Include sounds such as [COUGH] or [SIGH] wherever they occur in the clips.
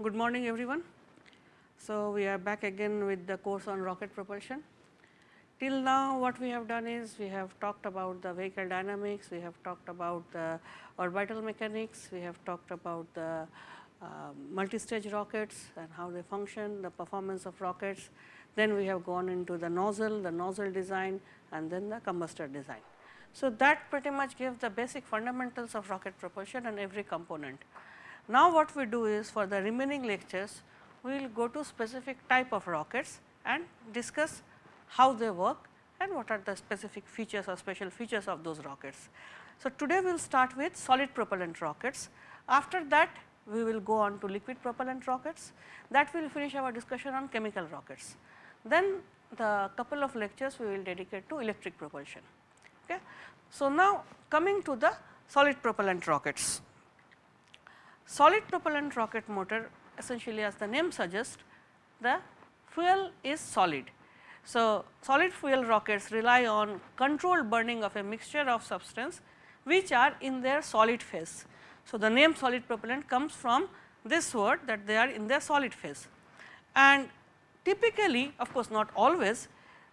good morning everyone. So, we are back again with the course on rocket propulsion. Till now what we have done is we have talked about the vehicle dynamics, we have talked about the orbital mechanics, we have talked about the uh, multi-stage rockets and how they function, the performance of rockets. Then we have gone into the nozzle, the nozzle design and then the combustor design. So, that pretty much gives the basic fundamentals of rocket propulsion and every component. Now, what we do is for the remaining lectures, we will go to specific type of rockets and discuss how they work and what are the specific features or special features of those rockets. So, today we will start with solid propellant rockets. After that, we will go on to liquid propellant rockets that will finish our discussion on chemical rockets. Then the couple of lectures we will dedicate to electric propulsion. Okay. So, now coming to the solid propellant rockets. Solid propellant rocket motor essentially as the name suggests the fuel is solid. So, solid fuel rockets rely on controlled burning of a mixture of substance which are in their solid phase. So, the name solid propellant comes from this word that they are in their solid phase and typically of course, not always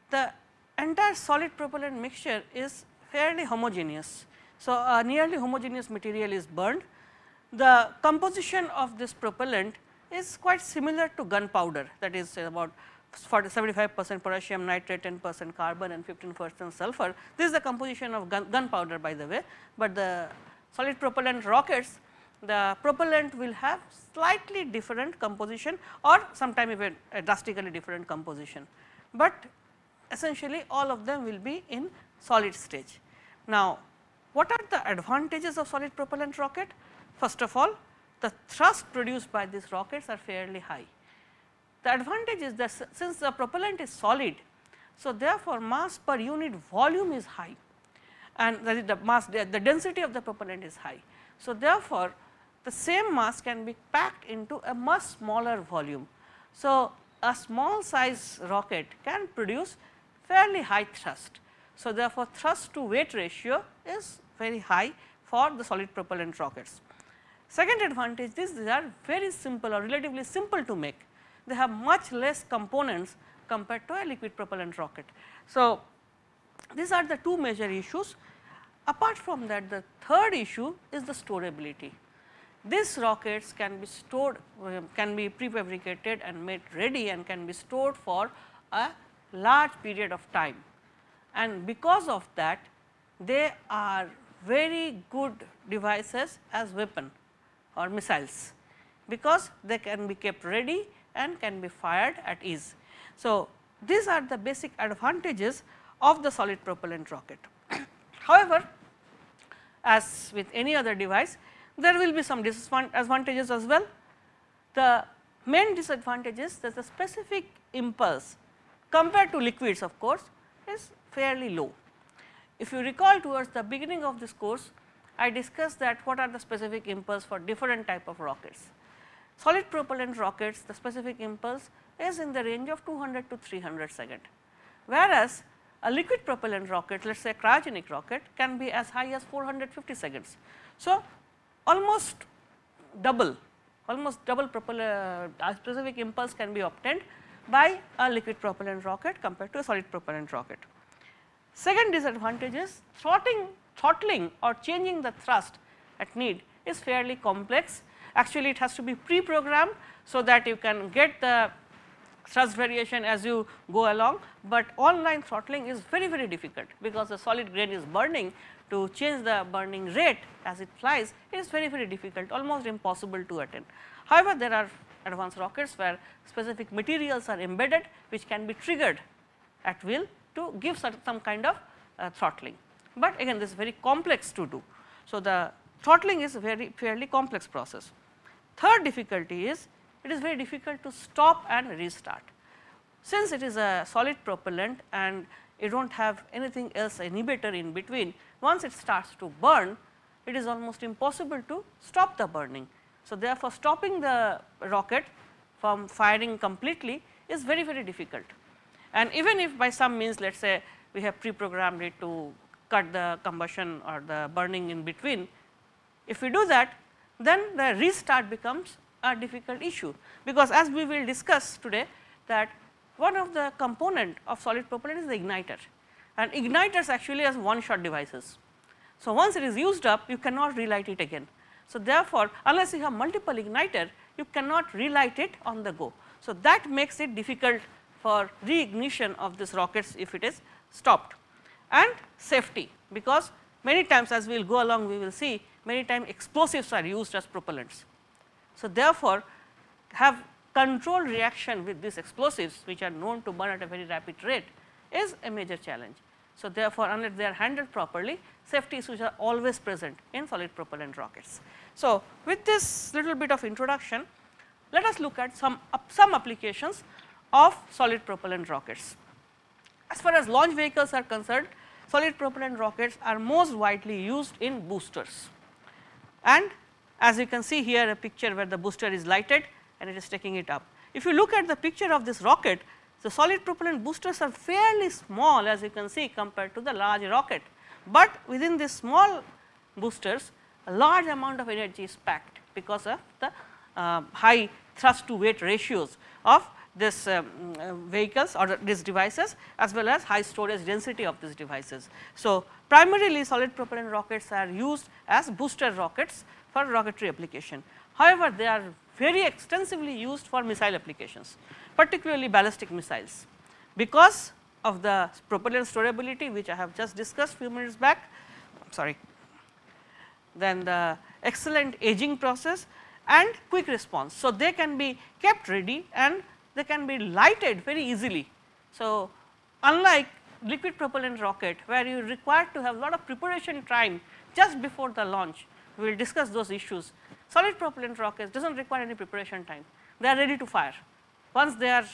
the entire solid propellant mixture is fairly homogeneous. So, a nearly homogeneous material is burned. The composition of this propellant is quite similar to gunpowder that is about 75 percent potassium nitrate, 10 percent carbon and 15 percent sulfur. This is the composition of gun, gunpowder by the way, but the solid propellant rockets the propellant will have slightly different composition or sometime even a drastically different composition, but essentially all of them will be in solid stage. Now, what are the advantages of solid propellant rocket? First of all, the thrust produced by these rockets are fairly high. The advantage is that since the propellant is solid, so therefore, mass per unit volume is high and that is the mass the density of the propellant is high. So, therefore, the same mass can be packed into a much smaller volume. So, a small size rocket can produce fairly high thrust. So, therefore, thrust to weight ratio is very high for the solid propellant rockets. Second advantage is these are very simple or relatively simple to make. They have much less components compared to a liquid propellant rocket. So, these are the two major issues. Apart from that the third issue is the storability. These rockets can be stored um, can be prefabricated and made ready and can be stored for a large period of time and because of that they are very good devices as weapon or missiles because they can be kept ready and can be fired at ease. So, these are the basic advantages of the solid propellant rocket. [CLEARS THROAT] However, as with any other device there will be some disadvantages as well. The main disadvantage is that the specific impulse compared to liquids of course is fairly low. If you recall towards the beginning of this course, I discussed that what are the specific impulse for different type of rockets. Solid propellant rockets the specific impulse is in the range of 200 to 300 second, whereas a liquid propellant rocket let us say cryogenic rocket can be as high as 450 seconds. So, almost double almost double propeller uh, specific impulse can be obtained by a liquid propellant rocket compared to a solid propellant rocket. Second disadvantage is throttling, throttling or changing the thrust at need is fairly complex. Actually, it has to be pre-programmed so that you can get the thrust variation as you go along, but online throttling is very very difficult because the solid grain is burning to change the burning rate as it flies is very very difficult almost impossible to attain. However, there are advanced rockets where specific materials are embedded which can be triggered at will to give some kind of uh, throttling, but again this is very complex to do. So, the throttling is a very fairly complex process. Third difficulty is it is very difficult to stop and restart. Since it is a solid propellant and you do not have anything else inhibitor in between, once it starts to burn, it is almost impossible to stop the burning. So, therefore, stopping the rocket from firing completely is very very difficult. And even if by some means let us say we have pre-programmed it to cut the combustion or the burning in between, if we do that then the restart becomes a difficult issue, because as we will discuss today that one of the component of solid propellant is the igniter and igniters actually as one shot devices. So, once it is used up you cannot relight it again. So, therefore, unless you have multiple igniter you cannot relight it on the go. So, that makes it difficult for reignition of this rockets if it is stopped and safety because many times as we will go along we will see many times explosives are used as propellants. So, therefore, have controlled reaction with these explosives which are known to burn at a very rapid rate is a major challenge. So, therefore, unless they are handled properly safety issues are always present in solid propellant rockets. So, with this little bit of introduction let us look at some some applications of solid propellant rockets. As far as launch vehicles are concerned solid propellant rockets are most widely used in boosters and as you can see here a picture where the booster is lighted and it is taking it up. If you look at the picture of this rocket the solid propellant boosters are fairly small as you can see compared to the large rocket, but within these small boosters a large amount of energy is packed because of the uh, high thrust to weight ratios of this um, uh, vehicles or these devices as well as high storage density of these devices. So, primarily solid propellant rockets are used as booster rockets for rocketry application. However, they are very extensively used for missile applications particularly ballistic missiles because of the propellant storability which I have just discussed few minutes back sorry then the excellent aging process and quick response. So, they can be kept ready and they can be lighted very easily. So, unlike liquid propellant rocket where you require to have lot of preparation time just before the launch, we will discuss those issues. Solid propellant rockets does not require any preparation time, they are ready to fire. Once they are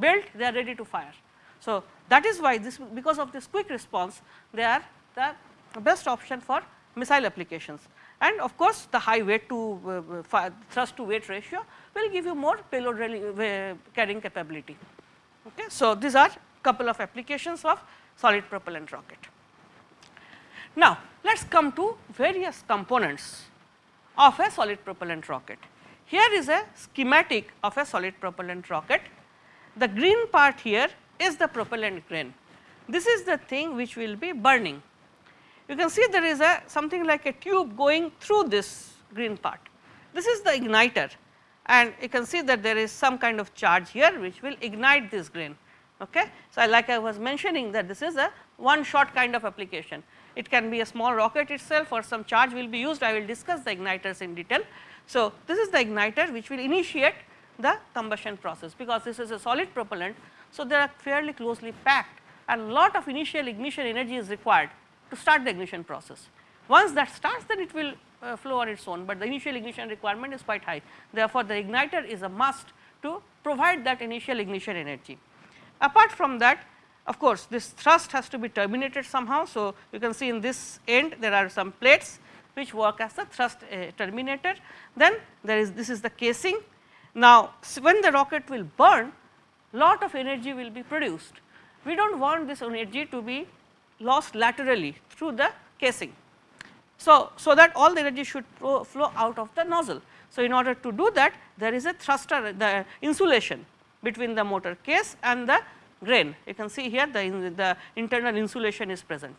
built, they are ready to fire. So, that is why this because of this quick response, they are the best option for missile applications and of course, the high weight to uh, thrust to weight ratio will give you more payload carrying capability. Okay. So, these are couple of applications of solid propellant rocket. Now, let us come to various components of a solid propellant rocket. Here is a schematic of a solid propellant rocket. The green part here is the propellant grain. This is the thing which will be burning. You can see there is a something like a tube going through this green part. This is the igniter and you can see that there is some kind of charge here which will ignite this grain. Okay. So, like I was mentioning that this is a one shot kind of application. It can be a small rocket itself or some charge will be used I will discuss the igniters in detail. So, this is the igniter which will initiate the combustion process because this is a solid propellant. So, they are fairly closely packed and lot of initial ignition energy is required to start the ignition process. Once that starts then it will uh, flow on its own, but the initial ignition requirement is quite high. Therefore, the igniter is a must to provide that initial ignition energy. Apart from that of course, this thrust has to be terminated somehow. So, you can see in this end there are some plates which work as the thrust uh, terminator. Then there is this is the casing. Now, when the rocket will burn lot of energy will be produced. We do not want this energy to be lost laterally through the casing. So, so that all the energy should flow, out of the nozzle. So, in order to do that there is a thruster the insulation between the motor case and the grain. You can see here the, the internal insulation is present.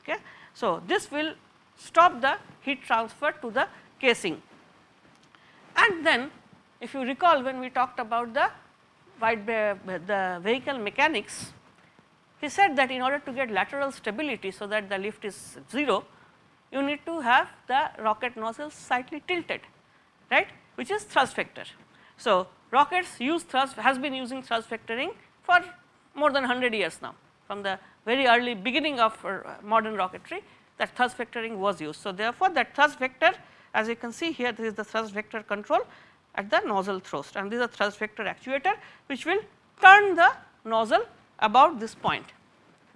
Okay. So, this will stop the heat transfer to the casing. And then if you recall when we talked about the wide the vehicle mechanics, he said that in order to get lateral stability so that the lift is 0, you need to have the rocket nozzle slightly tilted, right, which is thrust vector. So, rockets use thrust has been using thrust vectoring for more than 100 years now from the very early beginning of uh, modern rocketry that thrust vectoring was used. So, therefore, that thrust vector as you can see here this is the thrust vector control at the nozzle thrust and this is a thrust vector actuator which will turn the nozzle about this point.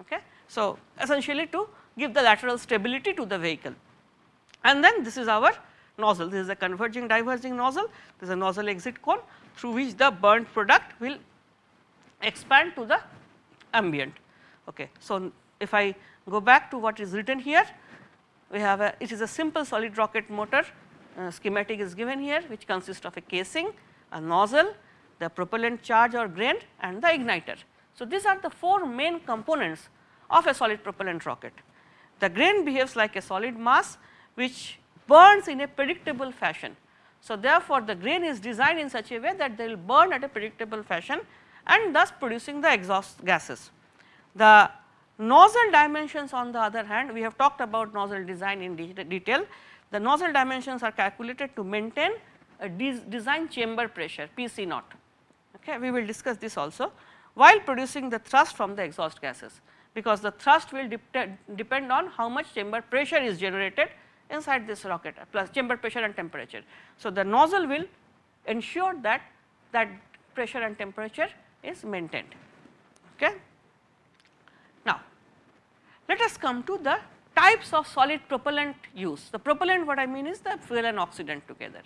Okay. So, essentially to give the lateral stability to the vehicle and then this is our nozzle this is a converging diverging nozzle this is a nozzle exit cone through which the burnt product will expand to the ambient. Okay. So, if I go back to what is written here we have a it is a simple solid rocket motor uh, schematic is given here which consists of a casing, a nozzle, the propellant charge or grain and the igniter. So, these are the four main components of a solid propellant rocket. The grain behaves like a solid mass which burns in a predictable fashion. So, therefore, the grain is designed in such a way that they will burn at a predictable fashion and thus producing the exhaust gases. The nozzle dimensions on the other hand we have talked about nozzle design in de detail. The nozzle dimensions are calculated to maintain a de design chamber pressure PC naught. Okay. We will discuss this also while producing the thrust from the exhaust gases because the thrust will depend on how much chamber pressure is generated inside this rocket plus chamber pressure and temperature. So, the nozzle will ensure that that pressure and temperature is maintained. Okay. Now, let us come to the types of solid propellant use. The propellant what I mean is the fuel and oxidant together.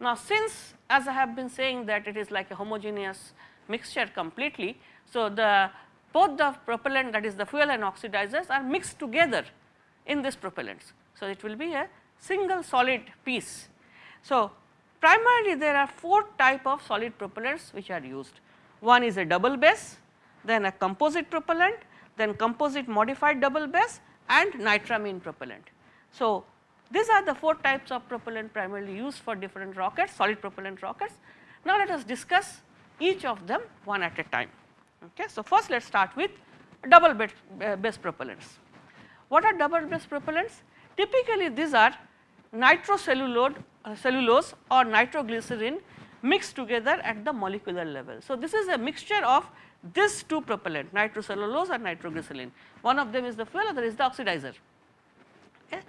Now, since as I have been saying that it is like a homogeneous mixture completely. So, the both the propellant that is the fuel and oxidizers are mixed together in this propellants. So, it will be a single solid piece. So, primarily there are four type of solid propellants which are used. One is a double base, then a composite propellant, then composite modified double base and nitramine propellant. So, these are the four types of propellant primarily used for different rockets, solid propellant rockets. Now, let us discuss each of them one at a time. Okay. So, first let us start with double base, uh, base propellants. What are double base propellants? Typically these are nitrocellulose uh, cellulose or nitroglycerin mixed together at the molecular level. So, this is a mixture of these two propellant nitrocellulose and nitroglycerin. One of them is the fuel, other is the oxidizer. Okay.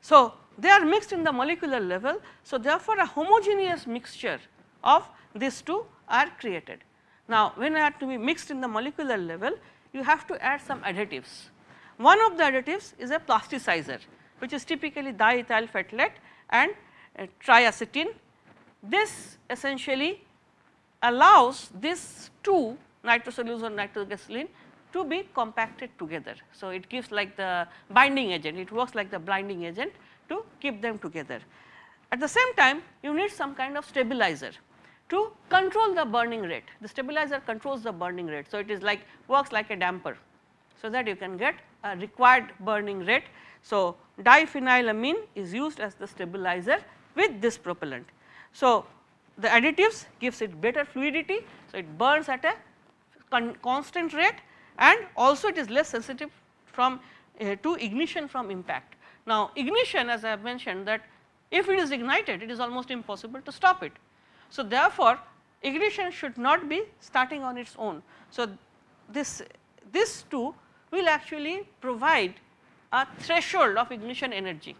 So, they are mixed in the molecular level. So, therefore, a homogeneous mixture of these two are created. Now, when they are to be mixed in the molecular level, you have to add some additives. One of the additives is a plasticizer, which is typically diethyl phthalate and uh. This essentially allows these two nitrocellulose or nitroglycerin to be compacted together. So, it gives like the binding agent, it works like the binding agent to keep them together. At the same time you need some kind of stabilizer to control the burning rate. The stabilizer controls the burning rate. So, it is like works like a damper. So, that you can get a required burning rate. So, diphenylamine is used as the stabilizer with this propellant. So, the additives gives it better fluidity. So, it burns at a con constant rate and also it is less sensitive from uh, to ignition from impact. Now, ignition as I have mentioned that if it is ignited it is almost impossible to stop it so, therefore, ignition should not be starting on its own. So, this this two will actually provide a threshold of ignition energy.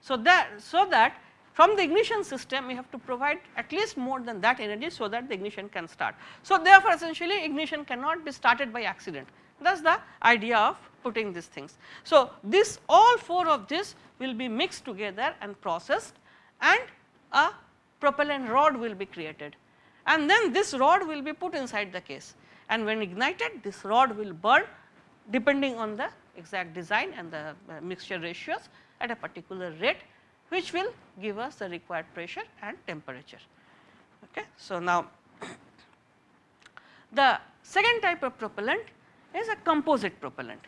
So, that so that from the ignition system we have to provide at least more than that energy so that the ignition can start. So, therefore, essentially ignition cannot be started by accident that is the idea of putting these things. So, this all four of this will be mixed together and processed and a propellant rod will be created and then this rod will be put inside the case and when ignited this rod will burn depending on the exact design and the uh, mixture ratios at a particular rate which will give us the required pressure and temperature. Okay. So, now [COUGHS] the second type of propellant is a composite propellant.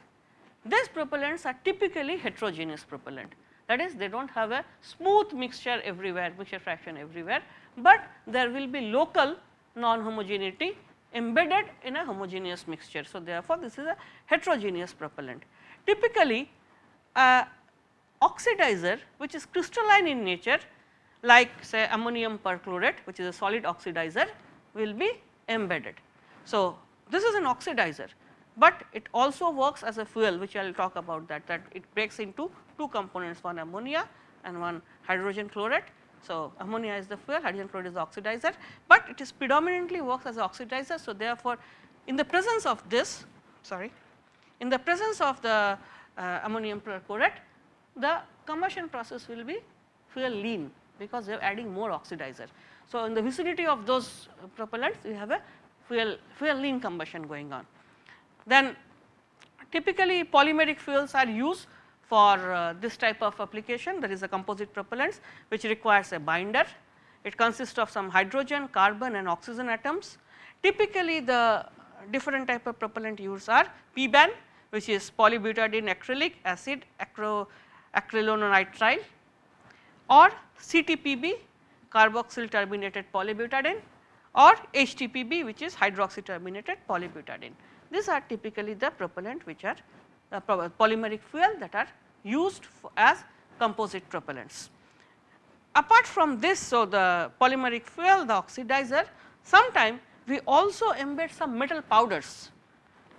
These propellants are typically heterogeneous propellant that is they do not have a smooth mixture everywhere mixture fraction everywhere, but there will be local non-homogeneity embedded in a homogeneous mixture. So, therefore, this is a heterogeneous propellant. Typically a oxidizer which is crystalline in nature like say ammonium perchlorate which is a solid oxidizer will be embedded. So, this is an oxidizer, but it also works as a fuel which I will talk about that that it breaks into two components one ammonia and one hydrogen chloride. So, ammonia is the fuel hydrogen chloride is the oxidizer, but it is predominantly works as oxidizer. So, therefore, in the presence of this sorry in the presence of the uh, ammonium perchlorate the combustion process will be fuel lean because they are adding more oxidizer. So, in the vicinity of those propellants we have a fuel fuel lean combustion going on. Then typically polymeric fuels are used for uh, this type of application there is a composite propellants which requires a binder. It consists of some hydrogen, carbon and oxygen atoms. Typically the different type of propellant used are PBAN which is polybutadiene acrylic acid acro, acrylonitrile or CTPB carboxyl terminated polybutadiene or HTPB which is hydroxy terminated polybutadiene. These are typically the propellant which are uh, polymeric fuel that are used as composite propellants. Apart from this, so the polymeric fuel, the oxidizer, sometime we also embed some metal powders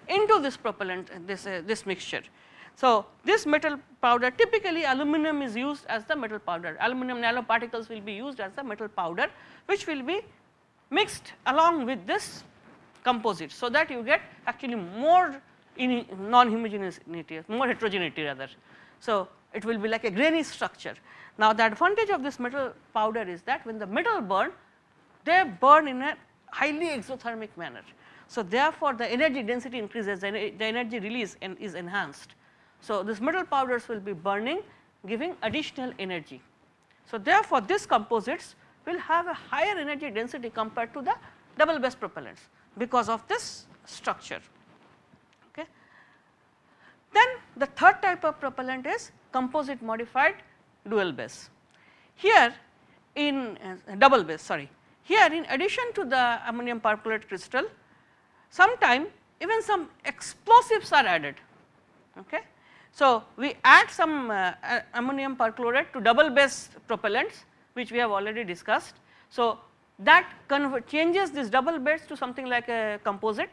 into this propellant, this, uh, this mixture. So, this metal powder typically aluminum is used as the metal powder, aluminum nanoparticles will be used as the metal powder which will be mixed along with this composite. So, that you get actually more non-homogeneity, more heterogeneity rather. So, it will be like a grainy structure. Now, the advantage of this metal powder is that when the metal burn, they burn in a highly exothermic manner. So, therefore, the energy density increases, the energy release is enhanced. So, this metal powders will be burning giving additional energy. So, therefore, these composites will have a higher energy density compared to the double base propellants because of this structure. Then the third type of propellant is composite modified dual base. Here in uh, double base sorry, here in addition to the ammonium perchlorate crystal, sometime even some explosives are added. Okay. So, we add some uh, ammonium perchlorate to double base propellants which we have already discussed. So, that changes this double base to something like a composite.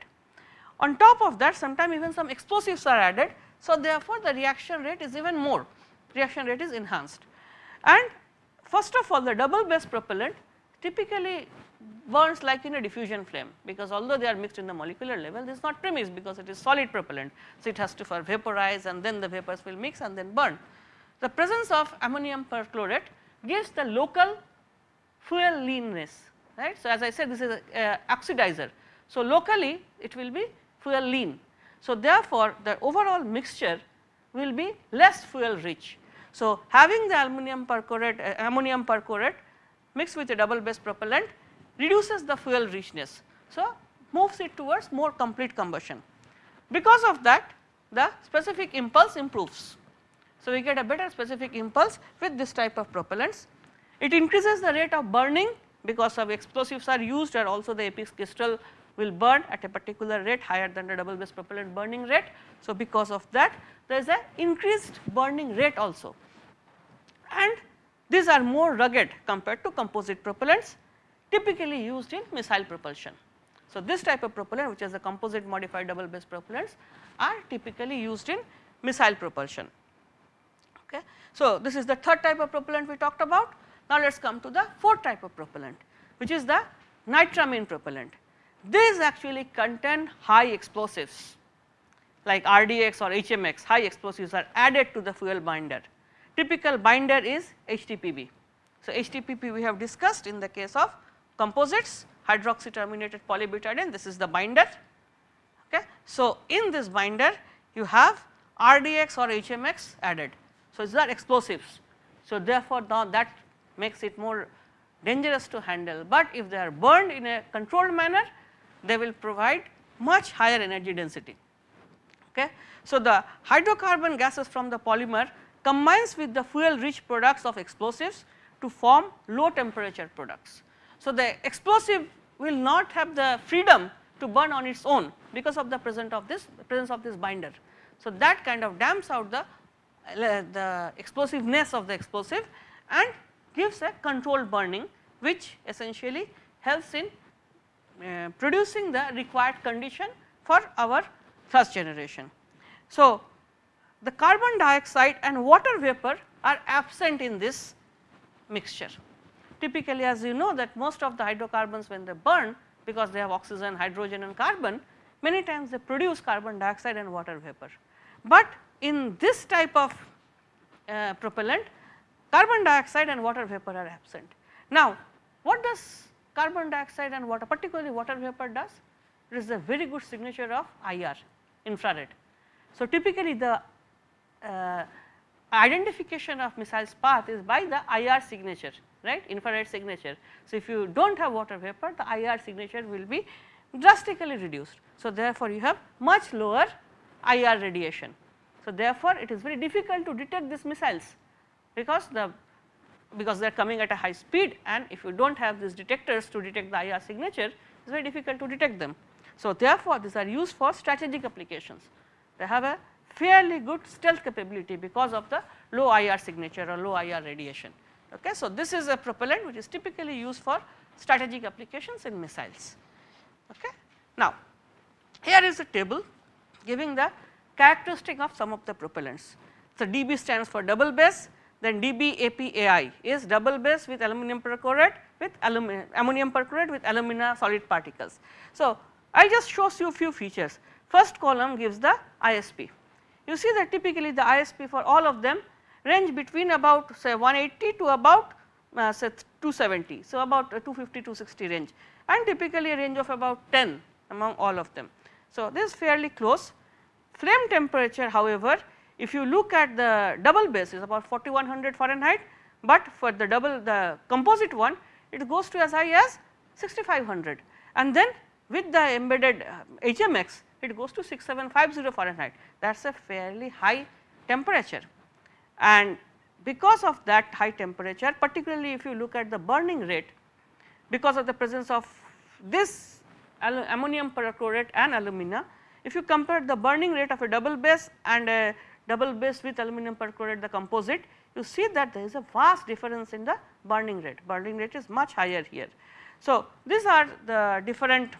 On top of that sometime even some explosives are added. So, therefore, the reaction rate is even more reaction rate is enhanced and first of all the double base propellant typically burns like in a diffusion flame because although they are mixed in the molecular level this is not premixed because it is solid propellant. So, it has to vaporize and then the vapors will mix and then burn. The presence of ammonium perchlorate gives the local fuel leanness right. So, as I said this is a oxidizer. So, locally it will be fuel lean. So, therefore, the overall mixture will be less fuel rich. So, having the aluminum uh, ammonium perchlorate mixed with a double base propellant reduces the fuel richness. So, moves it towards more complete combustion. Because of that the specific impulse improves. So, we get a better specific impulse with this type of propellants. It increases the rate of burning because of explosives are used or also the apex crystal will burn at a particular rate higher than the double base propellant burning rate. So, because of that there is a increased burning rate also and these are more rugged compared to composite propellants typically used in missile propulsion. So, this type of propellant which is a composite modified double base propellants are typically used in missile propulsion. Okay. So, this is the third type of propellant we talked about. Now, let us come to the fourth type of propellant which is the nitramine propellant. These actually contain high explosives like RDX or HMX high explosives are added to the fuel binder. Typical binder is HTPB. So, HTPB we have discussed in the case of composites hydroxy terminated polybutadiene this is the binder. Okay. So, in this binder you have RDX or HMX added. So, these are explosives. So, therefore, now that makes it more dangerous to handle, but if they are burned in a controlled manner they will provide much higher energy density. Okay. So, the hydrocarbon gases from the polymer combines with the fuel rich products of explosives to form low temperature products. So, the explosive will not have the freedom to burn on its own because of the presence of this presence of this binder. So, that kind of damps out the, uh, the explosiveness of the explosive and gives a controlled burning which essentially helps in uh, producing the required condition for our thrust generation. So, the carbon dioxide and water vapor are absent in this mixture. Typically as you know that most of the hydrocarbons when they burn because they have oxygen, hydrogen and carbon many times they produce carbon dioxide and water vapor. But in this type of uh, propellant carbon dioxide and water vapor are absent. Now what does carbon dioxide and water particularly water vapor does? It is a very good signature of IR infrared. So typically the uh, identification of missile's path is by the IR signature right infrared signature. So, if you do not have water vapor the IR signature will be drastically reduced. So, therefore, you have much lower IR radiation. So, therefore, it is very difficult to detect these missiles because the because they are coming at a high speed and if you do not have these detectors to detect the IR signature it is very difficult to detect them. So, therefore, these are used for strategic applications they have a fairly good stealth capability because of the low IR signature or low IR radiation. Okay. So, this is a propellant which is typically used for strategic applications in missiles. Okay. Now, here is a table giving the characteristic of some of the propellants. So, DB stands for double base then DBAPAI is double base with aluminum perchlorate with aluminum ammonium perchlorate with alumina solid particles. So, I will just show you few features. First column gives the ISP. You see that typically the ISP for all of them range between about say 180 to about uh, say 270. So, about 250 260 range and typically a range of about 10 among all of them. So, this is fairly close. Flame temperature however, if you look at the double base is about 4100 Fahrenheit, but for the double the composite one it goes to as high as 6500 and then with the embedded uh, HMX it goes to 6750 Fahrenheit. That is a fairly high temperature. And because of that high temperature particularly if you look at the burning rate because of the presence of this ammonium perchlorate and alumina if you compare the burning rate of a double base and a double base with aluminum perchlorate the composite you see that there is a vast difference in the burning rate, burning rate is much higher here. So, these are the different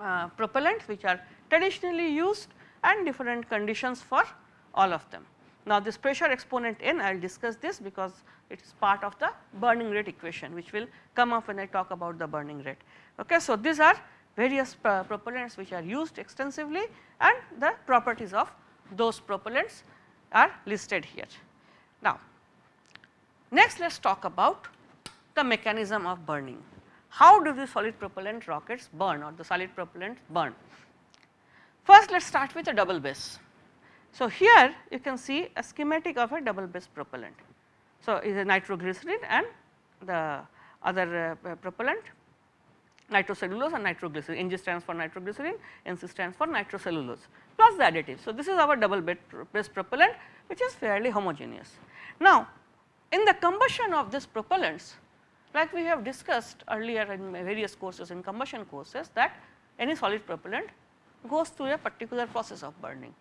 uh, propellants which are traditionally used and different conditions for all of them. Now, this pressure exponent n I will discuss this because it is part of the burning rate equation which will come up when I talk about the burning rate. Okay. So, these are various propellants which are used extensively and the properties of those propellants are listed here. Now, next let us talk about the mechanism of burning. How do the solid propellant rockets burn or the solid propellant burn? First let us start with a double base. So, here you can see a schematic of a double base propellant. So, is a nitroglycerin and the other uh, propellant nitrocellulose and nitroglycerin, Ng stands for nitroglycerin, Nc stands for nitrocellulose plus the additive. So, this is our double base propellant which is fairly homogeneous. Now, in the combustion of these propellants like we have discussed earlier in various courses in combustion courses that any solid propellant goes through a particular process of burning.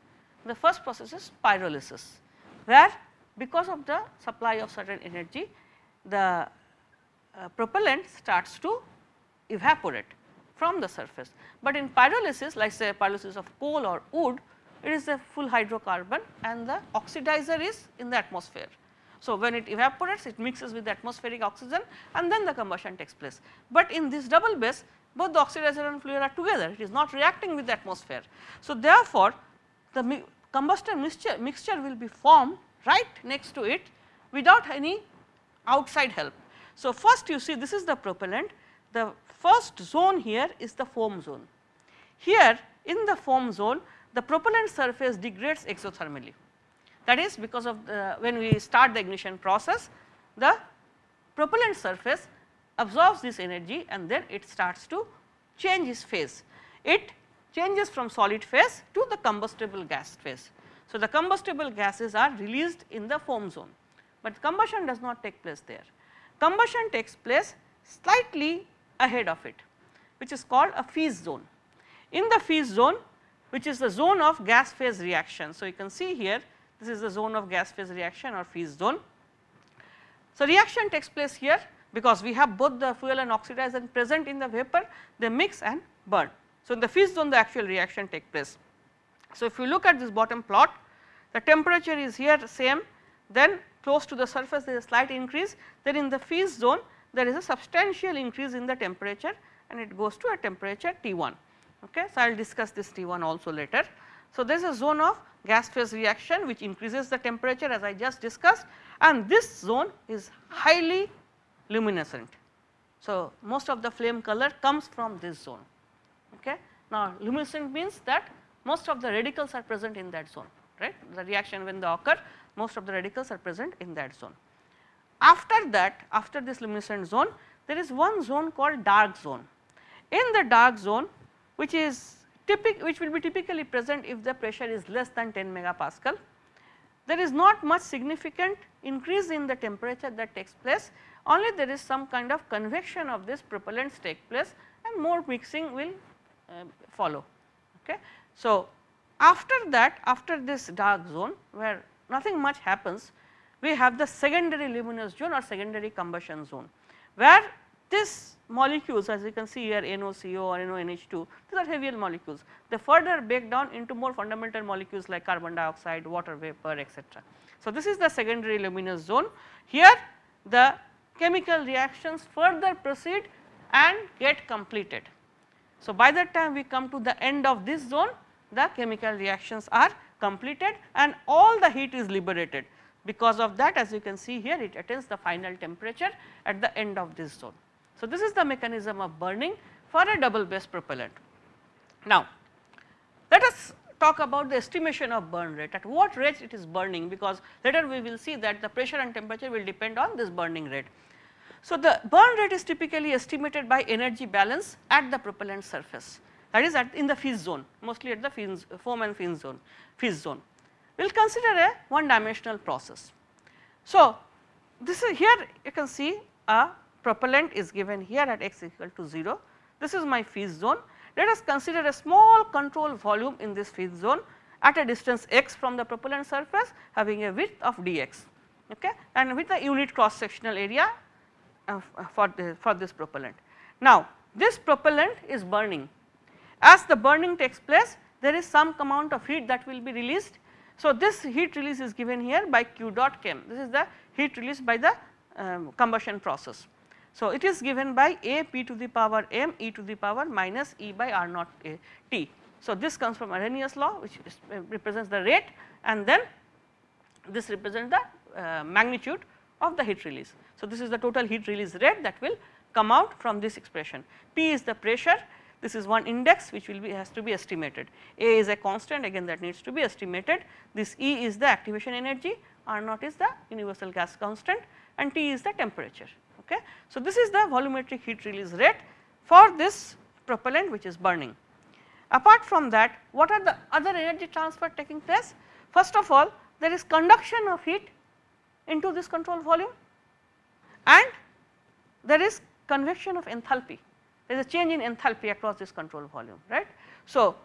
The first process is pyrolysis where because of the supply of certain energy the uh, propellant starts to evaporate from the surface. But in pyrolysis like say pyrolysis of coal or wood it is a full hydrocarbon and the oxidizer is in the atmosphere. So, when it evaporates it mixes with the atmospheric oxygen and then the combustion takes place. But in this double base both the oxidizer and fluid are together it is not reacting with the atmosphere. So, therefore, the combustion mixture, mixture will be formed right next to it without any outside help. So, first you see this is the propellant the first zone here is the foam zone. Here in the foam zone the propellant surface degrades exothermally that is because of the when we start the ignition process the propellant surface absorbs this energy and then it starts to change its phase. It changes from solid phase to the combustible gas phase. So, the combustible gases are released in the foam zone, but combustion does not take place there. Combustion takes place slightly ahead of it which is called a fizz zone. In the fizz zone which is the zone of gas phase reaction. So, you can see here this is the zone of gas phase reaction or fizz zone. So, reaction takes place here because we have both the fuel and oxidizer present in the vapor they mix and burn. So, in the fizz zone the actual reaction take place. So, if you look at this bottom plot the temperature is here same then close to the surface there is a slight increase then in the fizz zone there is a substantial increase in the temperature and it goes to a temperature T1. Okay. So, I will discuss this T1 also later. So, there is a zone of gas phase reaction which increases the temperature as I just discussed and this zone is highly luminescent. So, most of the flame color comes from this zone. Okay. Now, luminescent means that most of the radicals are present in that zone right the reaction when they occur most of the radicals are present in that zone. After that after this luminescent zone there is one zone called dark zone. In the dark zone which is typic which will be typically present if the pressure is less than 10 megapascal. There is not much significant increase in the temperature that takes place only there is some kind of convection of this propellants take place and more mixing will uh, follow. Okay. So, after that after this dark zone where nothing much happens we have the secondary luminous zone or secondary combustion zone where this molecules as you can see here NOCO or NONH2 these are heavier molecules they further break down into more fundamental molecules like carbon dioxide, water vapor etc. So, this is the secondary luminous zone here the chemical reactions further proceed and get completed. So, by the time we come to the end of this zone the chemical reactions are completed and all the heat is liberated because of that as you can see here it attains the final temperature at the end of this zone. So, this is the mechanism of burning for a double base propellant. Now, let us talk about the estimation of burn rate at what rate it is burning because later we will see that the pressure and temperature will depend on this burning rate. So, the burn rate is typically estimated by energy balance at the propellant surface that is at in the fizz zone mostly at the fins, foam and fins zone fizz zone. We will consider a one dimensional process. So, this is here you can see a propellant is given here at x equal to 0. This is my fizz zone. Let us consider a small control volume in this fizz zone at a distance x from the propellant surface having a width of dx okay, and with a unit cross sectional area uh, for, the, for this propellant. Now, this propellant is burning as the burning takes place there is some amount of heat that will be released. So, this heat release is given here by q dot chem this is the heat release by the um, combustion process. So, it is given by a p to the power m e to the power minus e by r naught a t. So, this comes from Arrhenius law which is, uh, represents the rate and then this represents the uh, magnitude of the heat release. So, this is the total heat release rate that will come out from this expression. P is the pressure, this is one index which will be has to be estimated. A is a constant again that needs to be estimated. This E is the activation energy, R naught is the universal gas constant and T is the temperature. Okay. So, this is the volumetric heat release rate for this propellant which is burning. Apart from that what are the other energy transfer taking place? First of all there is conduction of heat into this control volume and there is convection of enthalpy there is a change in enthalpy across this control volume right. So,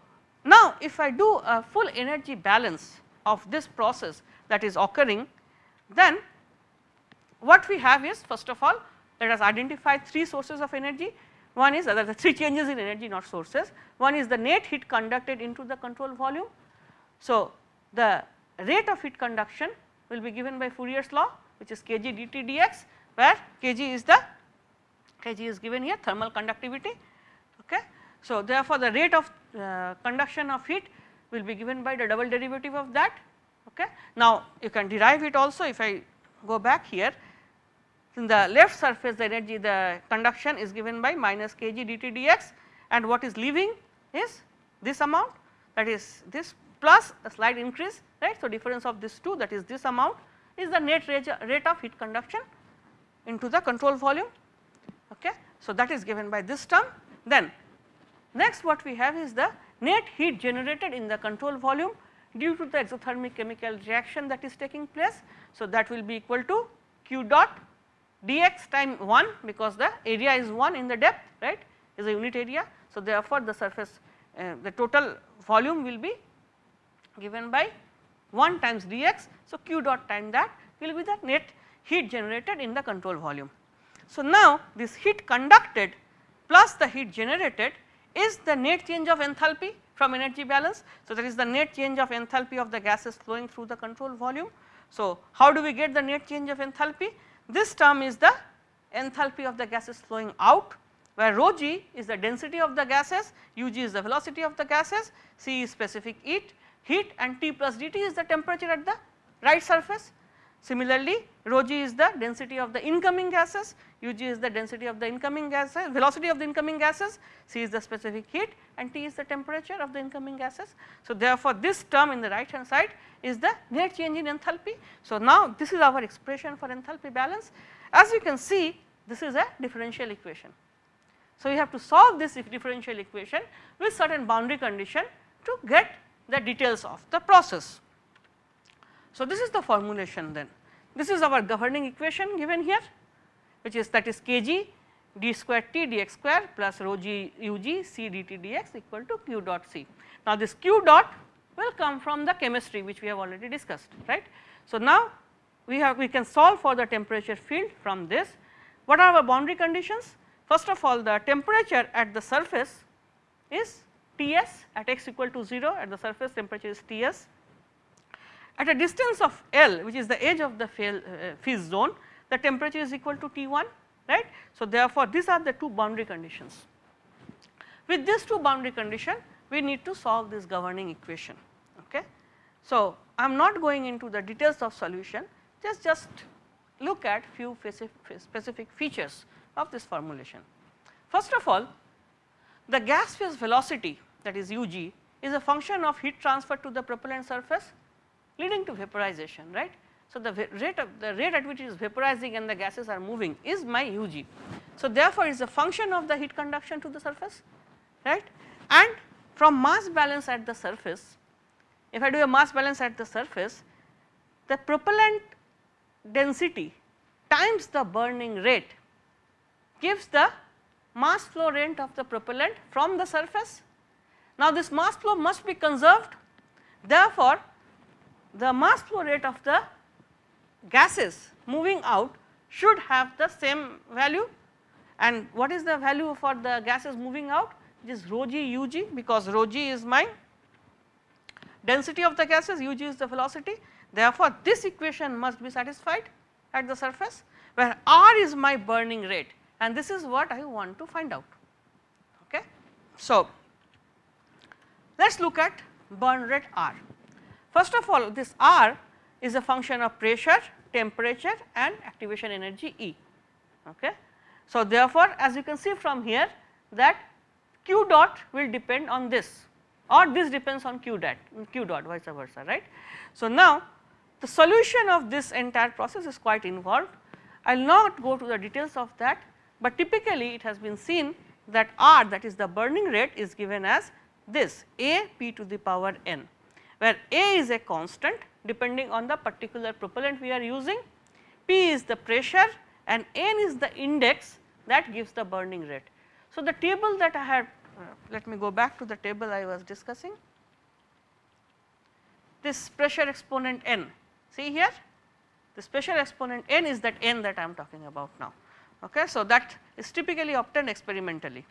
now if I do a full energy balance of this process that is occurring then what we have is first of all let us identify three sources of energy. One is other the three changes in energy not sources. One is the net heat conducted into the control volume. So, the rate of heat conduction will be given by Fourier's law which is kg dt dx where kg is the kg is given here thermal conductivity. Okay. So, therefore, the rate of uh, conduction of heat will be given by the double derivative of that. Okay. Now, you can derive it also if I go back here in the left surface the energy the conduction is given by minus kg dt dx and what is leaving is this amount that is this plus a slight increase right. So, difference of this 2 that is this amount is the net rate of heat conduction into the control volume. Okay. So, that is given by this term then next what we have is the net heat generated in the control volume due to the exothermic chemical reaction that is taking place. So, that will be equal to q dot dx time 1 because the area is 1 in the depth right is a unit area. So, therefore, the surface uh, the total volume will be given by 1 times dx. So, q dot time that will be the net heat generated in the control volume. So, now this heat conducted plus the heat generated is the net change of enthalpy from energy balance. So, that is the net change of enthalpy of the gases flowing through the control volume. So, how do we get the net change of enthalpy? This term is the enthalpy of the gases flowing out where rho g is the density of the gases, u g is the velocity of the gases, c is specific heat, heat and T plus dt is the temperature at the right surface. Similarly, rho g is the density of the incoming gases, u g is the density of the incoming gases, velocity of the incoming gases, c is the specific heat and t is the temperature of the incoming gases. So, therefore, this term in the right hand side is the net change in enthalpy. So, now this is our expression for enthalpy balance. As you can see this is a differential equation. So, you have to solve this differential equation with certain boundary condition to get the details of the process. So, this is the formulation then. This is our governing equation given here which is that is kg d square t dx square plus rho g u g c dt dx equal to q dot c. Now, this q dot will come from the chemistry which we have already discussed right. So, now we have we can solve for the temperature field from this. What are our boundary conditions? First of all the temperature at the surface is Ts at x equal to 0 at the surface temperature is Ts at a distance of L which is the edge of the fizz uh, zone the temperature is equal to T1 right. So, therefore, these are the two boundary conditions. With these two boundary condition we need to solve this governing equation. Okay. So, I am not going into the details of solution just just look at few specific features of this formulation. First of all the gas phase velocity that is UG is a function of heat transfer to the propellant surface leading to vaporization right. So, the rate of the rate at which it is vaporizing and the gases are moving is my UG. So, therefore, it is a function of the heat conduction to the surface right and from mass balance at the surface if I do a mass balance at the surface the propellant density times the burning rate gives the mass flow rate of the propellant from the surface. Now, this mass flow must be conserved therefore, the mass flow rate of the gases moving out should have the same value and what is the value for the gases moving out it is rho g u g because rho g is my density of the gases u g is the velocity therefore, this equation must be satisfied at the surface where r is my burning rate and this is what I want to find out. Okay. So, let us look at burn rate R. First of all this R is a function of pressure, temperature and activation energy E. Okay. So, therefore, as you can see from here that q dot will depend on this or this depends on q dot q dot vice versa right. So, now the solution of this entire process is quite involved I will not go to the details of that, but typically it has been seen that R that is the burning rate is given as this A p to the power n where A is a constant depending on the particular propellant we are using, P is the pressure and N is the index that gives the burning rate. So, the table that I had uh, let me go back to the table I was discussing this pressure exponent N see here the pressure exponent N is that N that I am talking about now. Okay. So, that is typically obtained experimentally.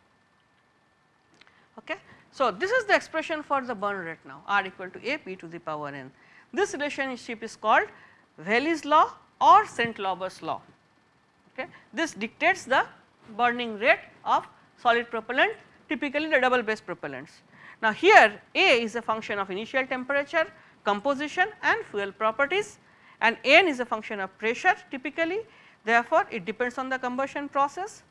Okay. So, this is the expression for the burn rate now R equal to A p to the power n. This relationship is called Rayleigh's law or Saint-Robert's law. Okay. This dictates the burning rate of solid propellant typically the double base propellants. Now, here A is a function of initial temperature, composition and fuel properties and N is a function of pressure typically therefore, it depends on the combustion process.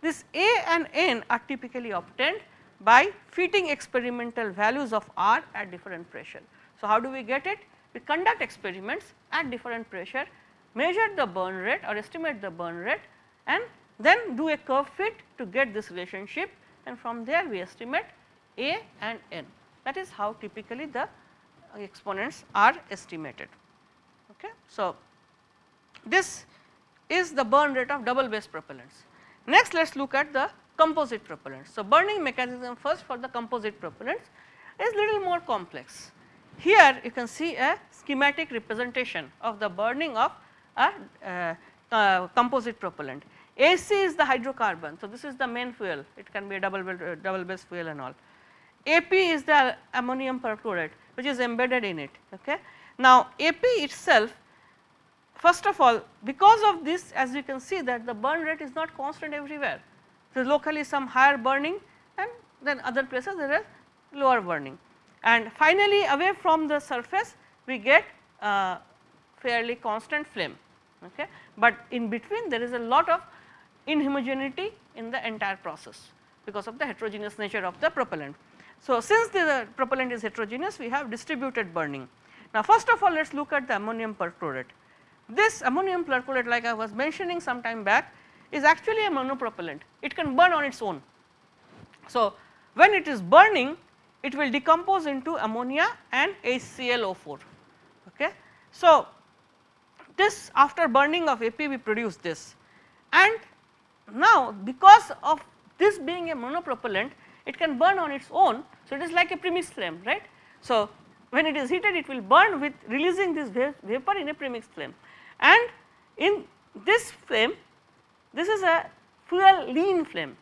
This A and N are typically obtained by fitting experimental values of R at different pressure. So, how do we get it? We conduct experiments at different pressure, measure the burn rate or estimate the burn rate and then do a curve fit to get this relationship and from there we estimate A and N. That is how typically the exponents are estimated. Okay. So, this is the burn rate of double base propellants. Next let us look at the composite propellants. So, burning mechanism first for the composite propellants is little more complex. Here you can see a schematic representation of the burning of a uh, uh, composite propellant. HC is the hydrocarbon. So, this is the main fuel it can be a double, uh, double base fuel and all. AP is the ammonium perchlorate which is embedded in it. Okay. Now, AP itself first of all because of this as you can see that the burn rate is not constant everywhere so, locally some higher burning and then other places there is lower burning. And finally, away from the surface we get fairly constant flame, okay. but in between there is a lot of inhomogeneity in the entire process because of the heterogeneous nature of the propellant. So, since the propellant is heterogeneous we have distributed burning. Now, first of all let us look at the ammonium perchlorate. This ammonium perchlorate like I was mentioning some time back is actually a monopropellant, it can burn on its own. So, when it is burning it will decompose into ammonia and HClO4. Okay. So, this after burning of AP we produce this and now because of this being a monopropellant it can burn on its own. So, it is like a premix flame right. So, when it is heated it will burn with releasing this vapor in a premix flame and in this flame this is a fuel lean flame.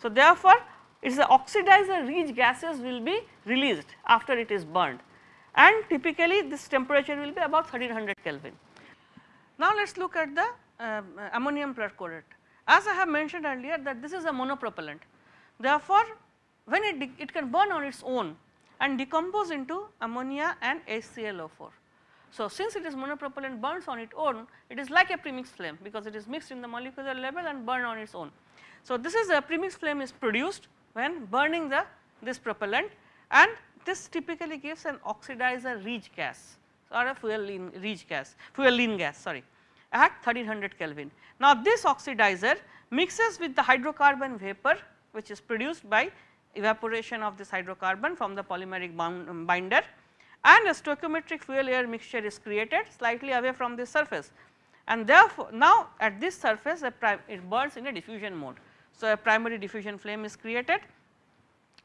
So, therefore, it is the oxidizer rich gases will be released after it is burned and typically this temperature will be about 1300 Kelvin. Now, let us look at the uh, ammonium perchlorate. As I have mentioned earlier that this is a monopropellant. Therefore, when it, it can burn on its own and decompose into ammonia and HClO4. So, since it is monopropellant burns on its own it is like a premixed flame because it is mixed in the molecular level and burn on its own. So, this is a premixed flame is produced when burning the this propellant and this typically gives an oxidizer rich gas or a fuel lean rich gas fuel lean gas sorry at 1300 Kelvin. Now, this oxidizer mixes with the hydrocarbon vapor which is produced by evaporation of this hydrocarbon from the polymeric binder and a stoichiometric fuel air mixture is created slightly away from the surface and therefore, now at this surface it burns in a diffusion mode. So, a primary diffusion flame is created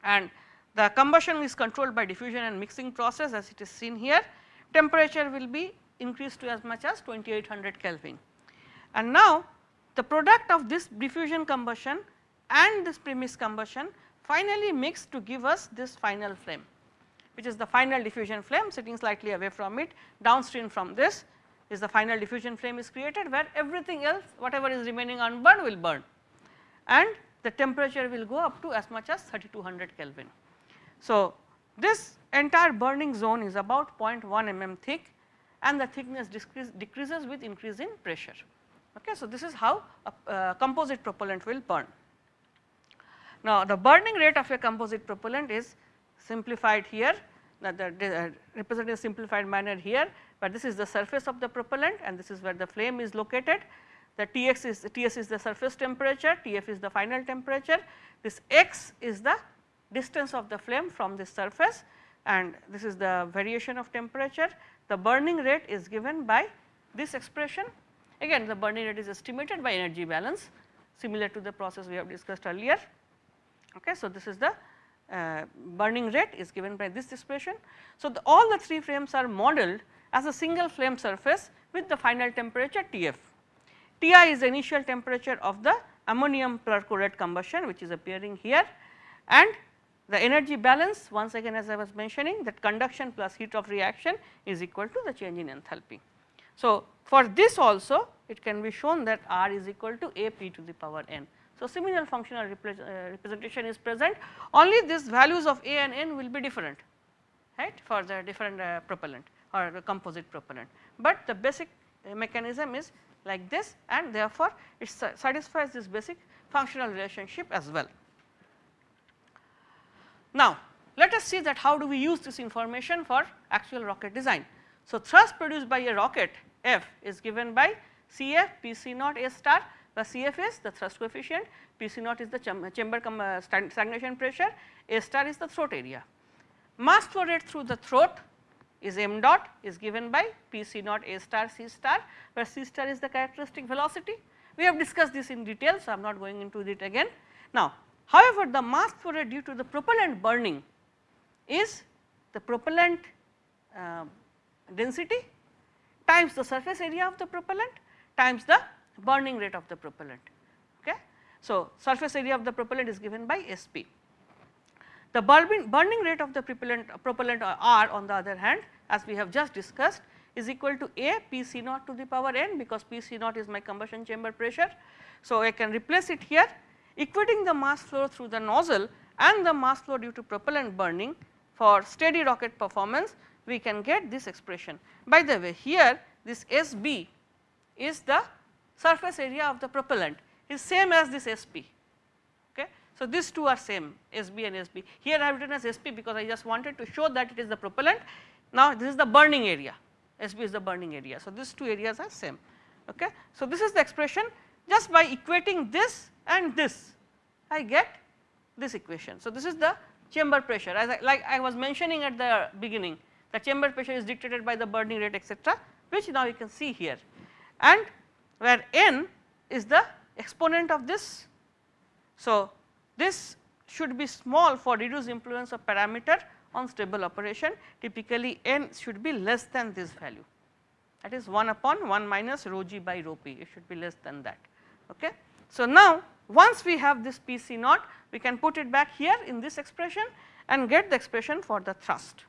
and the combustion is controlled by diffusion and mixing process as it is seen here temperature will be increased to as much as 2800 Kelvin. And now the product of this diffusion combustion and this premix combustion finally mix to give us this final flame which is the final diffusion flame sitting slightly away from it downstream from this is the final diffusion flame is created where everything else whatever is remaining unburned will burn and the temperature will go up to as much as 3200 Kelvin. So, this entire burning zone is about 0.1 mm thick and the thickness decrease, decreases with increase in pressure. Okay. So, this is how a uh, composite propellant will burn. Now, the burning rate of a composite propellant is simplified here that the uh, represented in simplified manner here, but this is the surface of the propellant and this is where the flame is located. The Tx is Ts is the surface temperature, Tf is the final temperature, this x is the distance of the flame from the surface and this is the variation of temperature. The burning rate is given by this expression again the burning rate is estimated by energy balance similar to the process we have discussed earlier. Okay. So, this is the uh, burning rate is given by this expression. So, the, all the three flames are modeled as a single flame surface with the final temperature Tf. Ti is the initial temperature of the ammonium perchlorate combustion which is appearing here and the energy balance once again as I was mentioning that conduction plus heat of reaction is equal to the change in enthalpy. So, for this also it can be shown that R is equal to A p to the power n. So, similar functional uh, representation is present only these values of A and N will be different right for the different uh, propellant or the composite propellant, but the basic uh, mechanism is like this and therefore, it satisfies this basic functional relationship as well. Now, let us see that how do we use this information for actual rocket design. So, thrust produced by a rocket F is given by Cf P C naught A star the Cf is the thrust coefficient, P C naught is the chamber uh, stagnation pressure, A star is the throat area. Mass flow rate through the throat is m dot is given by P C naught A star C star where C star is the characteristic velocity. We have discussed this in detail, so I am not going into it again. Now, however, the mass flow rate due to the propellant burning is the propellant uh, density times the surface area of the propellant times the burning rate of the propellant. Okay. So, surface area of the propellant is given by Sp. The burning, burning rate of the propellant, propellant R on the other hand as we have just discussed is equal to A P C naught to the power n because P C naught is my combustion chamber pressure. So, I can replace it here equating the mass flow through the nozzle and the mass flow due to propellant burning for steady rocket performance we can get this expression. By the way here this S b is the surface area of the propellant is same as this S p. Okay. So, these two are same S b and S b. Here I have written as S p because I just wanted to show that it is the propellant. Now, this is the burning area S b is the burning area. So, these two areas are same. Okay. So, this is the expression just by equating this and this I get this equation. So, this is the chamber pressure as I, like I was mentioning at the beginning the chamber pressure is dictated by the burning rate etc., which now you can see here and where n is the exponent of this. So, this should be small for reduced influence of parameter on stable operation typically n should be less than this value that is 1 upon 1 minus rho g by rho p it should be less than that. Okay. So, now once we have this P c naught we can put it back here in this expression and get the expression for the thrust.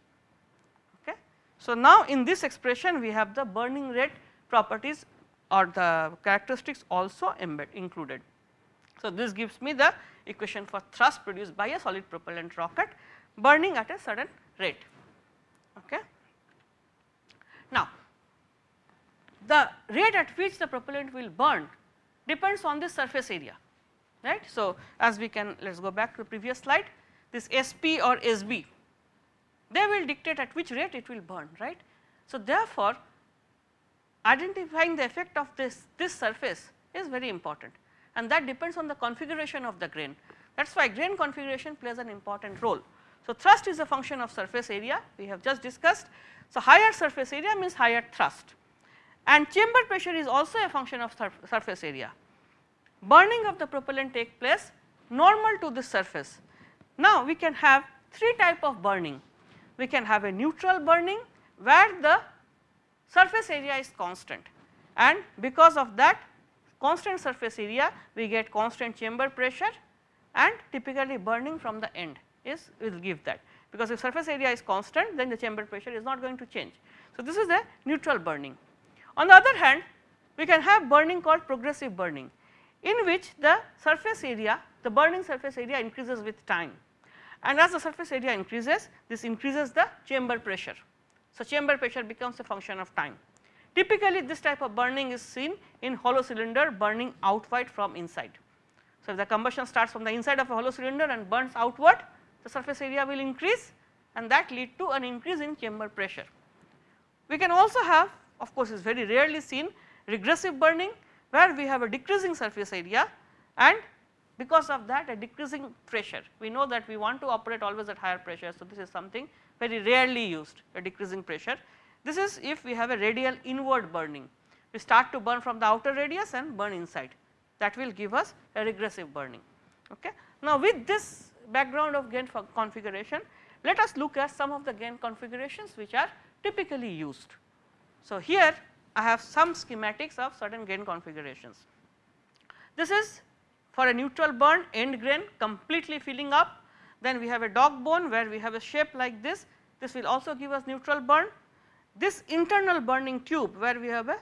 Okay. So, now in this expression we have the burning rate properties or the characteristics also embed included. So, this gives me the equation for thrust produced by a solid propellant rocket burning at a certain rate. Okay. Now, the rate at which the propellant will burn depends on the surface area right. So, as we can let us go back to the previous slide this SP or SB they will dictate at which rate it will burn right. So, therefore, identifying the effect of this this surface is very important and that depends on the configuration of the grain that is why grain configuration plays an important role. So, thrust is a function of surface area we have just discussed. So, higher surface area means higher thrust and chamber pressure is also a function of surf surface area. Burning of the propellant take place normal to this surface. Now, we can have three type of burning. We can have a neutral burning where the surface area is constant and because of that constant surface area we get constant chamber pressure and typically burning from the end is will give that because if surface area is constant then the chamber pressure is not going to change. So, this is a neutral burning. On the other hand we can have burning called progressive burning in which the surface area the burning surface area increases with time and as the surface area increases this increases the chamber pressure. So, chamber pressure becomes a function of time. Typically this type of burning is seen in hollow cylinder burning outward from inside. So, if the combustion starts from the inside of a hollow cylinder and burns outward the surface area will increase and that lead to an increase in chamber pressure. We can also have of course, is very rarely seen regressive burning where we have a decreasing surface area and because of that a decreasing pressure. We know that we want to operate always at higher pressure. So, this is something very rarely used a decreasing pressure. This is if we have a radial inward burning we start to burn from the outer radius and burn inside that will give us a regressive burning. Okay. Now, with this background of grain configuration let us look at some of the grain configurations which are typically used. So, here I have some schematics of certain grain configurations. This is for a neutral burn end grain completely filling up then we have a dog bone where we have a shape like this this will also give us neutral burn. This internal burning tube where we have a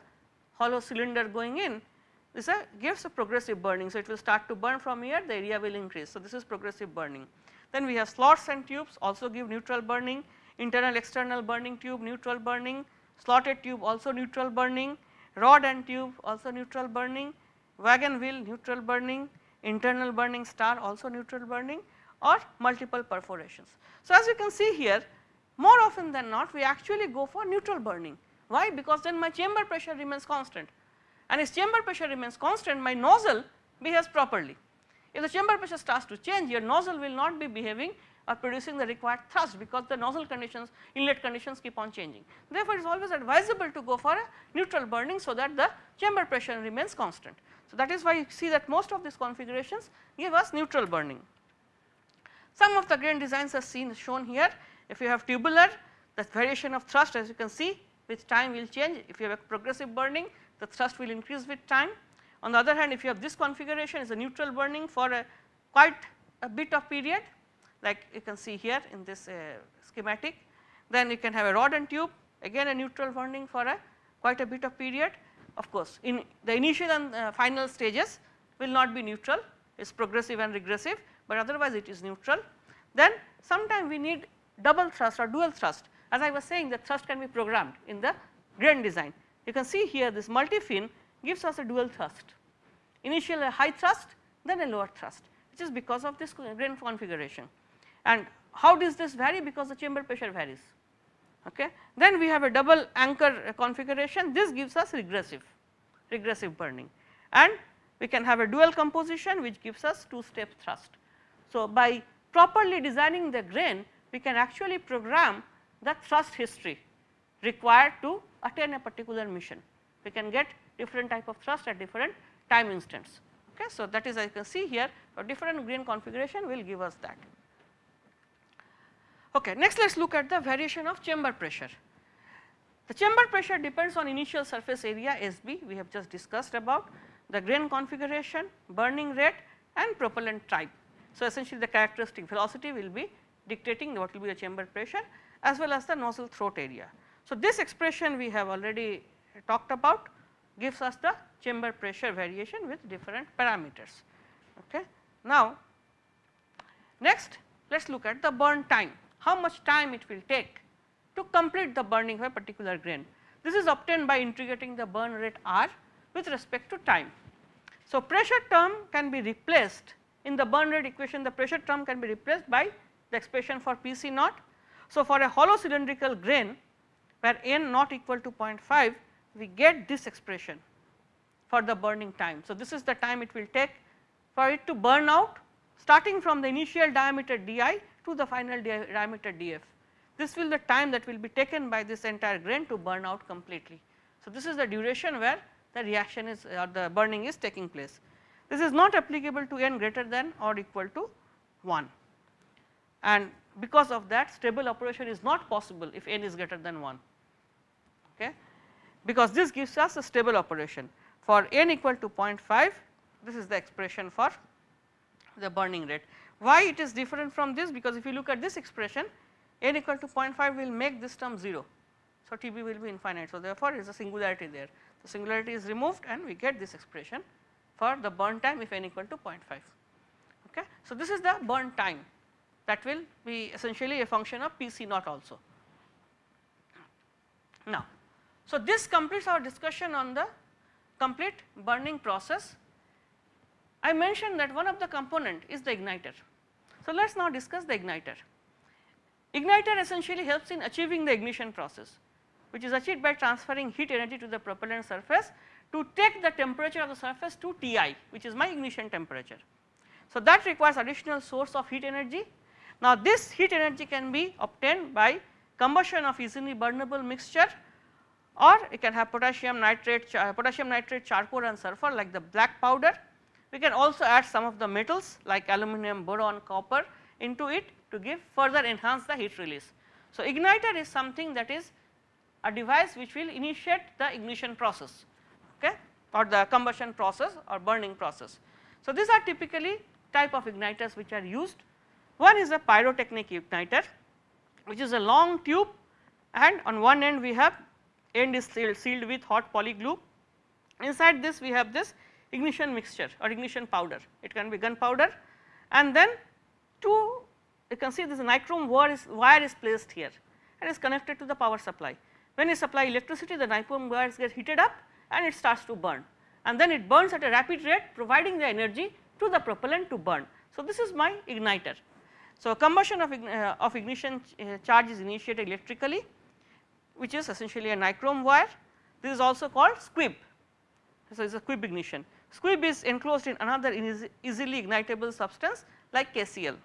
hollow cylinder going in this a gives a progressive burning. So, it will start to burn from here the area will increase. So, this is progressive burning. Then we have slots and tubes also give neutral burning internal external burning tube neutral burning slotted tube also neutral burning, rod and tube also neutral burning, wagon wheel neutral burning, internal burning star also neutral burning or multiple perforations. So, as you can see here more often than not we actually go for neutral burning. Why? Because then my chamber pressure remains constant and if chamber pressure remains constant my nozzle behaves properly. If the chamber pressure starts to change your nozzle will not be behaving or producing the required thrust because the nozzle conditions inlet conditions keep on changing. Therefore, it is always advisable to go for a neutral burning so that the chamber pressure remains constant. So, that is why you see that most of these configurations give us neutral burning. Some of the grain designs are seen shown here if you have tubular the variation of thrust as you can see with time will change if you have a progressive burning the thrust will increase with time. On the other hand if you have this configuration is a neutral burning for a quite a bit of period like you can see here in this uh, schematic. Then you can have a rod and tube again a neutral burning for a quite a bit of period. Of course, in the initial and uh, final stages will not be neutral it is progressive and regressive, but otherwise it is neutral. Then sometime we need double thrust or dual thrust as I was saying the thrust can be programmed in the grain design you can see here this multi-fin gives us a dual thrust, initial a high thrust then a lower thrust which is because of this grain configuration. And how does this vary because the chamber pressure varies. Okay. Then we have a double anchor configuration this gives us regressive, regressive burning and we can have a dual composition which gives us two step thrust. So, by properly designing the grain we can actually program the thrust history required to attain a particular mission. We can get different type of thrust at different time instants. Okay. So, that is I can see here a different grain configuration will give us that. Okay. Next let us look at the variation of chamber pressure. The chamber pressure depends on initial surface area SB we have just discussed about the grain configuration, burning rate and propellant type. So, essentially the characteristic velocity will be dictating what will be the chamber pressure as well as the nozzle throat area. So, this expression we have already talked about gives us the chamber pressure variation with different parameters. Okay. Now, next let us look at the burn time, how much time it will take to complete the burning of a particular grain. This is obtained by integrating the burn rate R with respect to time. So, pressure term can be replaced in the burn rate equation the pressure term can be replaced by the expression for P c naught. So, for a hollow cylindrical grain where n not equal to 0.5 we get this expression for the burning time. So, this is the time it will take for it to burn out starting from the initial diameter di to the final diameter df. This will the time that will be taken by this entire grain to burn out completely. So, this is the duration where the reaction is or the burning is taking place. This is not applicable to n greater than or equal to 1 and because of that stable operation is not possible if n is greater than 1 okay because this gives us a stable operation for n equal to 0.5 this is the expression for the burning rate. Why it is different from this because if you look at this expression n equal to 0.5 will make this term 0. So, Tb will be infinite. So, therefore, there is a singularity there the singularity is removed and we get this expression for the burn time if n equal to 0.5. Okay. So, this is the burn time that will be essentially a function of P c naught also. Now, so this completes our discussion on the complete burning process. I mentioned that one of the component is the igniter. So, let us now discuss the igniter. Igniter essentially helps in achieving the ignition process which is achieved by transferring heat energy to the propellant surface to take the temperature of the surface to Ti which is my ignition temperature. So, that requires additional source of heat energy. Now, this heat energy can be obtained by combustion of easily burnable mixture or it can have potassium nitrate, potassium nitrate charcoal and sulfur like the black powder. We can also add some of the metals like aluminum, boron, copper into it to give further enhance the heat release. So, igniter is something that is a device which will initiate the ignition process okay, or the combustion process or burning process. So, these are typically type of igniters which are used. One is a pyrotechnic igniter which is a long tube and on one end we have end is sealed, sealed with hot poly glue. Inside this we have this ignition mixture or ignition powder, it can be gunpowder and then two you can see this nichrome wire is, wire is placed here and is connected to the power supply. When you supply electricity the nichrome wires get heated up and it starts to burn and then it burns at a rapid rate providing the energy to the propellant to burn. So, this is my igniter. So, combustion of, uh, of ignition uh, charge is initiated electrically which is essentially a nichrome wire. This is also called squib. So, it is a squib ignition. Squib is enclosed in another easily ignitable substance like KCl.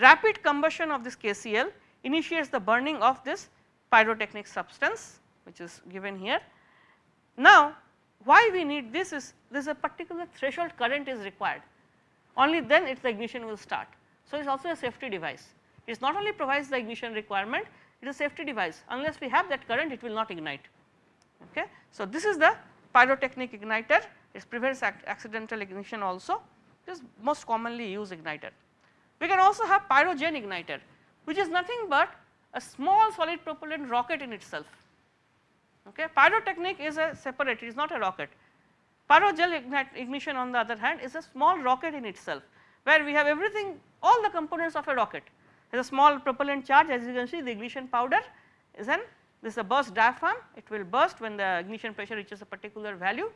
Rapid combustion of this KCl initiates the burning of this pyrotechnic substance which is given here. Now, why we need this is this is a particular threshold current is required only then its ignition will start. So, it is also a safety device it is not only provides the ignition requirement it is a safety device unless we have that current it will not ignite. Okay. So, this is the pyrotechnic igniter it prevents accidental ignition also this most commonly used igniter. We can also have pyrogen igniter which is nothing but a small solid propellant rocket in itself. Okay. Pyrotechnic is a separate it is not a rocket. Pyrogen ignition on the other hand is a small rocket in itself where we have everything all the components of a rocket. There is a small propellant charge as you can see the ignition powder is an this is a burst diaphragm it will burst when the ignition pressure reaches a particular value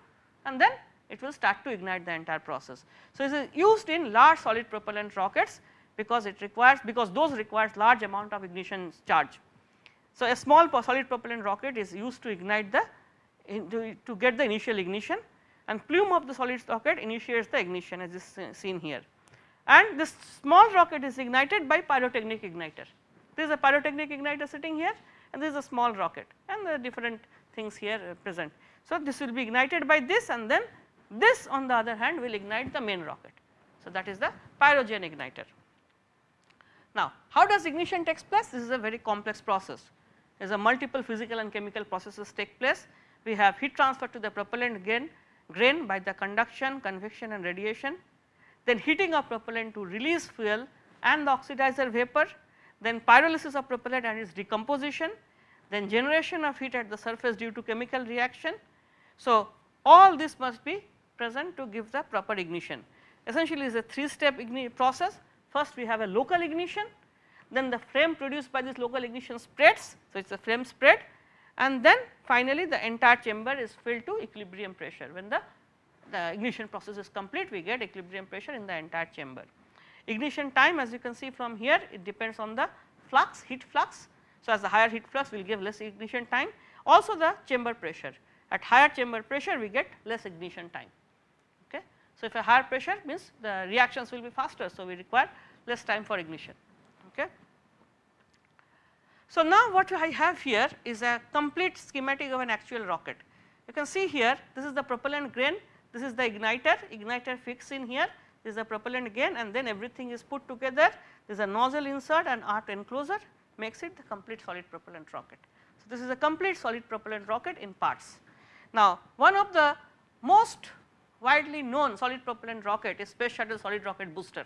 and then it will start to ignite the entire process. So, this is used in large solid propellant rockets because it requires because those requires large amount of ignition charge. So, a small solid propellant rocket is used to ignite the to, to get the initial ignition and plume of the solid rocket initiates the ignition as is seen here and this small rocket is ignited by pyrotechnic igniter. This is a pyrotechnic igniter sitting here and this is a small rocket and the different things here uh, present. So, this will be ignited by this and then this on the other hand will ignite the main rocket. So, that is the pyrogen igniter. Now, how does ignition takes place? This is a very complex process. Is a multiple physical and chemical processes take place. We have heat transfer to the propellant grain, grain by the conduction, convection and radiation, then heating of propellant to release fuel and the oxidizer vapor, then pyrolysis of propellant and its decomposition, then generation of heat at the surface due to chemical reaction. So, all this must be present to give the proper ignition. Essentially it is a 3 step process. First we have a local ignition, then the flame produced by this local ignition spreads. So, it is a flame spread and then finally the entire chamber is filled to equilibrium pressure. When the, the ignition process is complete we get equilibrium pressure in the entire chamber. Ignition time as you can see from here it depends on the flux heat flux. So, as the higher heat flux will give less ignition time also the chamber pressure at higher chamber pressure we get less ignition time. Okay. So, if a higher pressure means the reactions will be faster. So, we require less time for ignition. Okay. So, now what I have here is a complete schematic of an actual rocket. You can see here this is the propellant grain, this is the igniter, igniter fixed in here, this is the propellant grain and then everything is put together, there is a nozzle insert and arc enclosure makes it the complete solid propellant rocket. So, this is a complete solid propellant rocket in parts. Now, one of the most widely known solid propellant rocket is space shuttle solid rocket booster.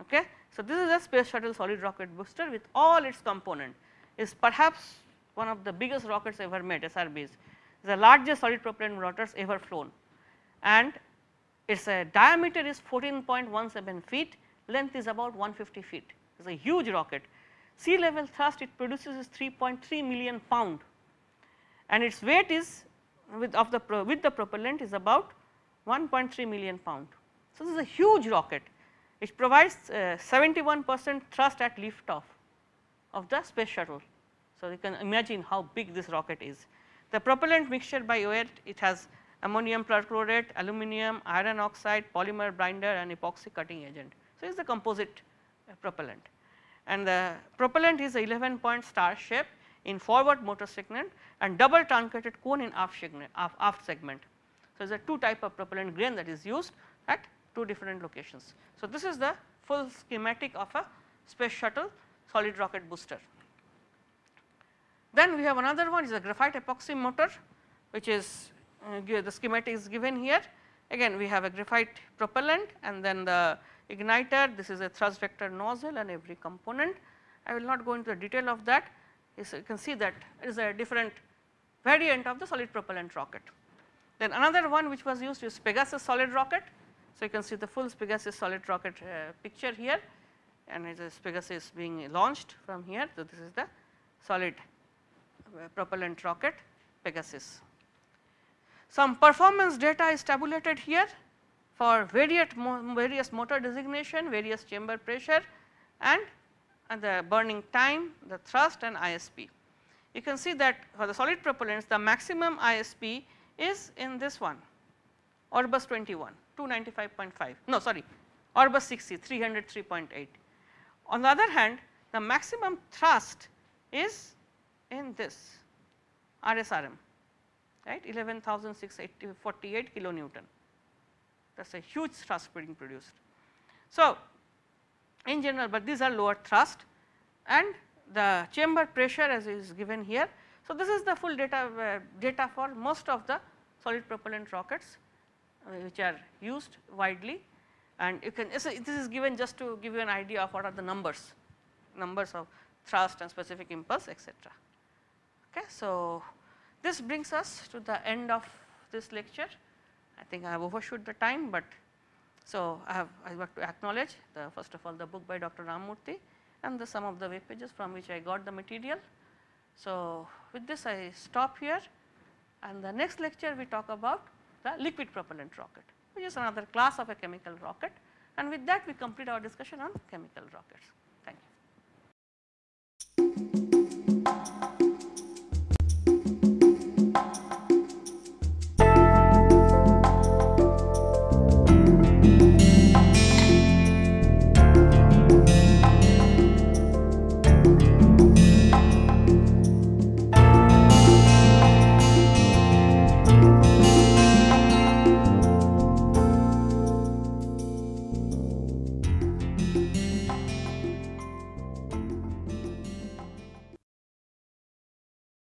Okay. So, this is a space shuttle solid rocket booster with all its component. Is perhaps one of the biggest rockets ever made SRBs, is the largest solid propellant rotors ever flown. And its a diameter is 14.17 feet, length is about 150 feet, it is a huge rocket. Sea level thrust it produces is 3.3 million pound. And its weight is with of the with the propellant is about 1.3 million pound. So, this is a huge rocket it provides 71 uh, percent thrust at lift off of the space shuttle. So, you can imagine how big this rocket is. The propellant mixture by weight it has ammonium perchlorate, aluminum, iron oxide, polymer binder and epoxy cutting agent. So, it is the composite uh, propellant and the propellant is a 11 point star shape in forward motor segment and double truncated cone in aft segment. Aft segment. So, there is a two type of propellant grain that is used at two different locations. So, this is the full schematic of a space shuttle solid rocket booster. Then we have another one is a graphite epoxy motor which is uh, the schematic is given here. Again we have a graphite propellant and then the igniter, this is a thrust vector nozzle and every component. I will not go into the detail of that, you can see that it is a different variant of the solid propellant rocket. Then another one which was used is Pegasus solid rocket. So, you can see the full Pegasus solid rocket uh, picture here and it is Pegasus being launched from here. So, this is the solid uh, propellant rocket Pegasus. Some performance data is tabulated here for various, various motor designation, various chamber pressure and, and the burning time, the thrust and ISP. You can see that for the solid propellants the maximum ISP is in this one Orbus 21 295.5 no sorry Orbus 60 303.8. On the other hand the maximum thrust is in this RSRM right 11,648 kilonewton that is a huge thrust being produced. So, in general but these are lower thrust and the chamber pressure as is given here. So, this is the full data uh, data for most of the solid propellant rockets Uh, which are used widely and you can this is given just to give you an idea of what are the numbers numbers of thrust and specific impulse etc. Okay. So, this brings us to the end of this lecture I think I have overshoot the time, but so I have I have to acknowledge the first of all the book by Dr. Ramamurthi and the some of the web pages from which I got the material So, with this I stop here and the next lecture we talk about the liquid propellant rocket which is another class of a chemical rocket and with that we complete our discussion on chemical rockets.